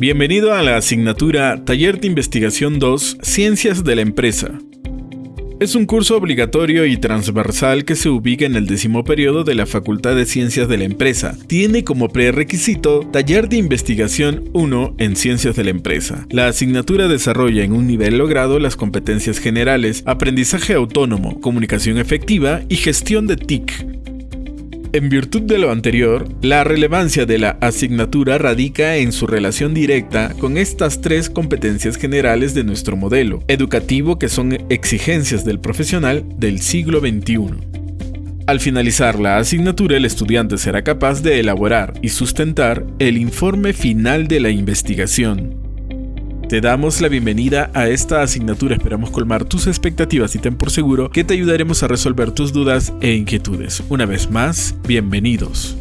Bienvenido a la asignatura Taller de Investigación 2 Ciencias de la Empresa. Es un curso obligatorio y transversal que se ubica en el décimo periodo de la Facultad de Ciencias de la Empresa. Tiene como prerequisito Taller de Investigación 1 en Ciencias de la Empresa. La asignatura desarrolla en un nivel logrado las competencias generales, aprendizaje autónomo, comunicación efectiva y gestión de TIC, en virtud de lo anterior, la relevancia de la asignatura radica en su relación directa con estas tres competencias generales de nuestro modelo educativo que son exigencias del profesional del siglo XXI. Al finalizar la asignatura, el estudiante será capaz de elaborar y sustentar el informe final de la investigación, te damos la bienvenida a esta asignatura, esperamos colmar tus expectativas y ten por seguro que te ayudaremos a resolver tus dudas e inquietudes. Una vez más, bienvenidos.